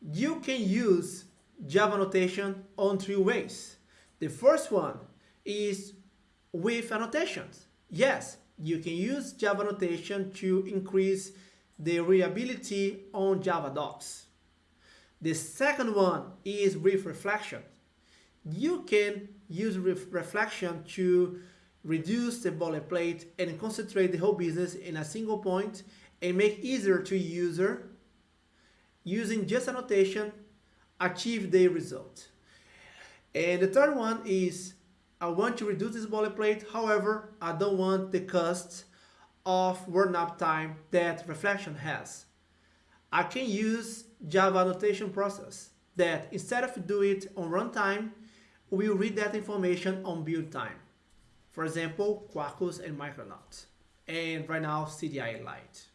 You can use Java annotation on three ways. The first one is with annotations. Yes, you can use Java annotation to increase the readability on Java docs. The second one is with reflection. You can use reflection to reduce the boilerplate and concentrate the whole business in a single point and make easier to user using just annotation achieve the result. And the third one is I want to reduce this boilerplate, however, I don't want the cost of warm up time that reflection has. I can use Java annotation process that instead of do it on runtime, will read that information on build time. For example, Quarkus and Micronaut. And right now, CDI Lite.